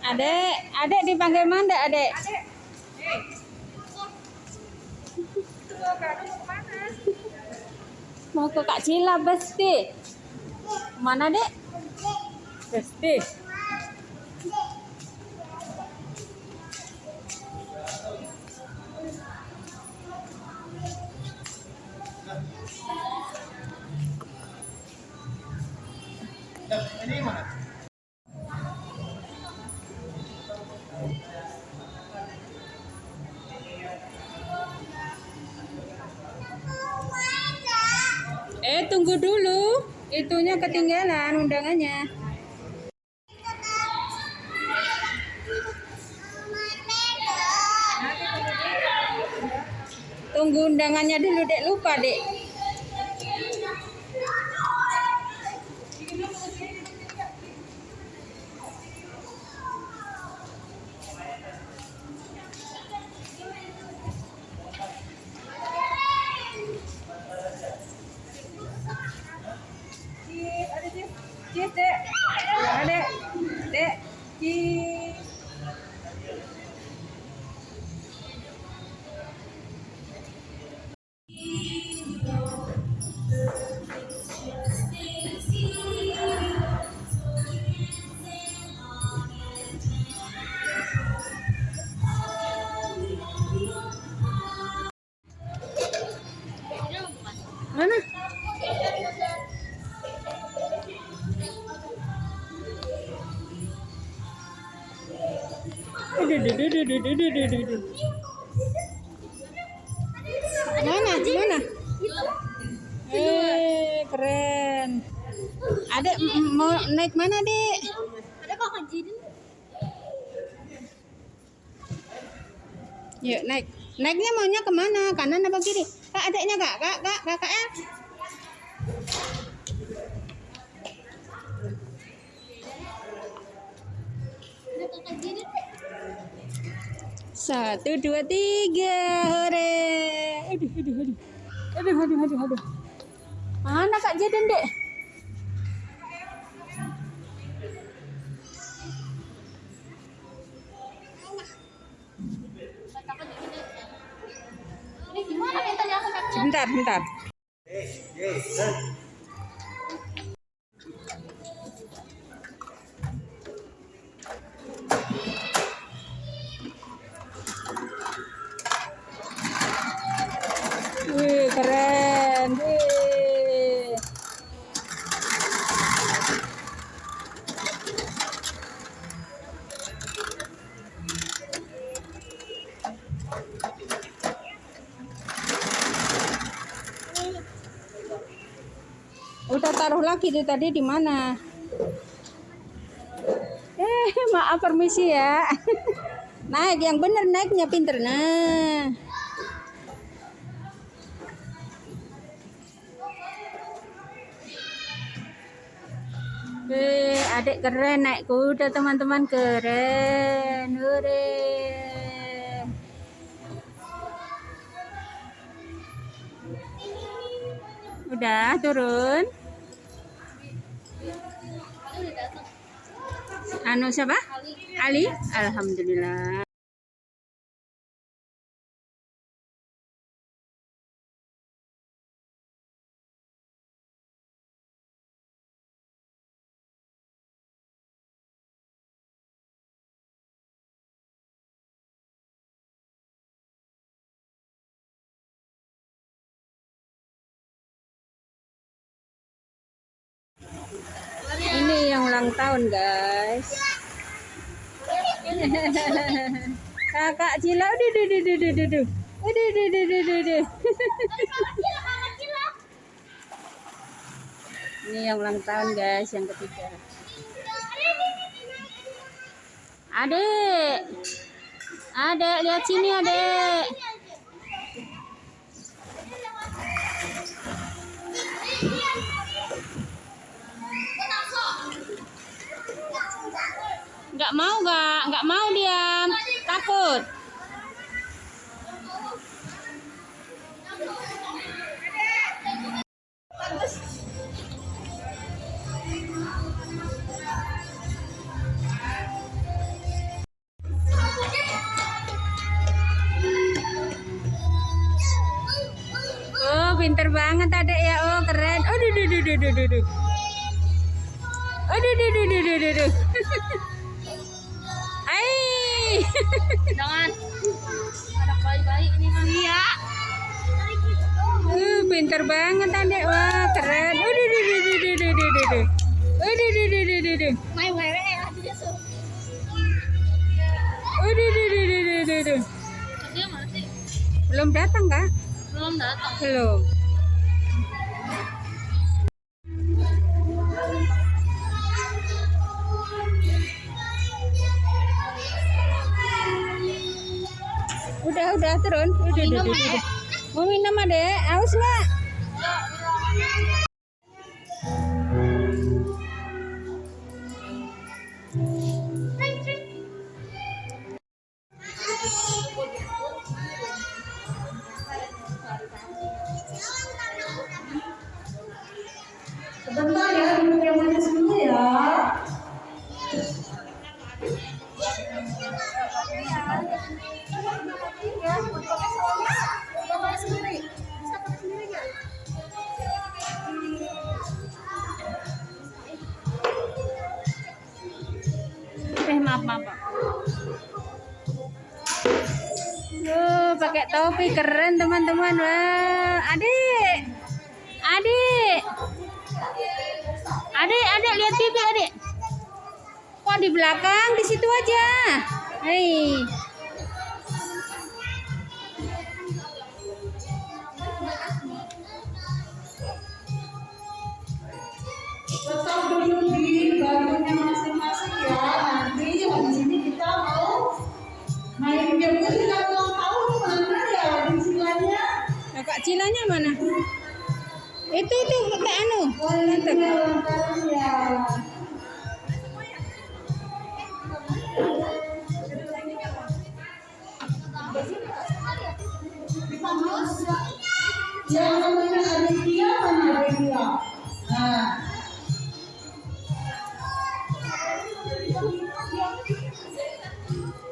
Adek, adek dipanggil mana adek? Mau ke Kak Cila, Besti. Mana dek? Besti. Eh, tunggu dulu. Itunya ketinggalan undangannya. Tunggu undangannya dulu, Dek. Lupa, Dek. Duh. Mana? Mana? Eh, keren. M- mau naik mana, Dek? Ada kok Yuk, naik. Naiknya maunya ke mana? Kanan apa kiri? Kak, adeknya kak, kak, kak, kok kejadian Satu, dua, tiga. Hore. Aduh, aduh, aduh. Aduh, aduh, aduh, aduh. Mana Kak Jaden, Dek? थांब थांब taruh lagi tuh tadi di mana? Eh, maaf permisi ya. Naik yang bener naiknya pinter. Nah. Eh, adik keren naik kuda teman-teman keren. Hore. Udah turun. Ano siapa? Ali? Alhamdulillah. Tahun, guys. Kakak Cila, udah, udah, udah, udah, udah, udah. Udah, udah, udah, udah. Ini yang ulang tahun, guys, yang ketiga. Adek. Adek, lihat sini, Adek. ikut Oh, pinter banget adek ya. Oh, keren. Oh, duh, duh, duh, duh, duh, duh, duh, duh, duh, duh. Jangan. Anak bayi-bayi ini mah. Iya. Uh, pinter banget tante Wah, keren. Udah, udah, udah, udah, udah, udah, udah. Udah, udah, udah, udah, udah. Main di ya, di di Udah, udah, udah, udah, udah, udah. di di Belum datang, Kak? Belum datang. Belum. Mau minum, Dek? Mau minum, Dek? haus nggak? Topi keren teman-teman. Wah, adik. Adik. Adik, adik lihat pipi adik. Kok di belakang di situ aja. Hei. Cilanya mana? Itu itu Kak Anu.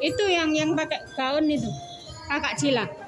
Itu yang yang pakai gaun itu. Kakak Cila.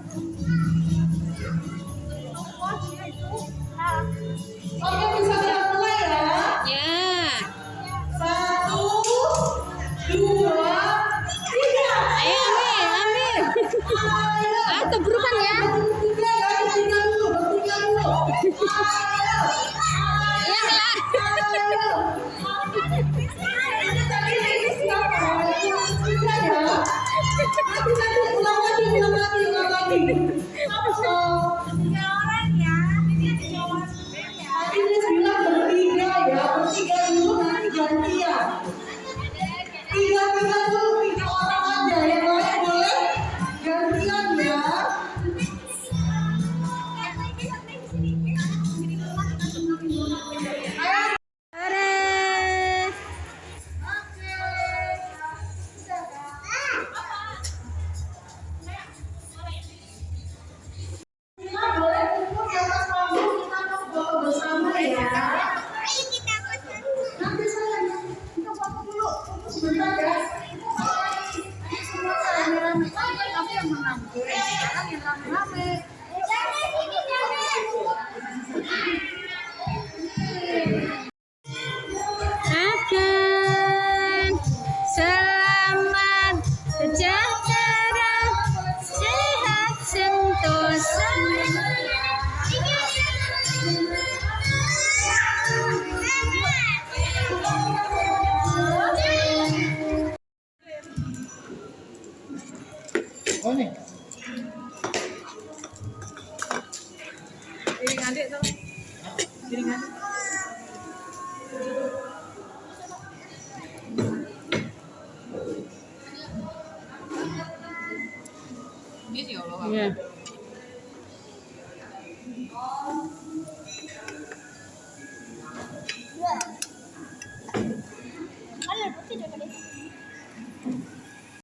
哎呀！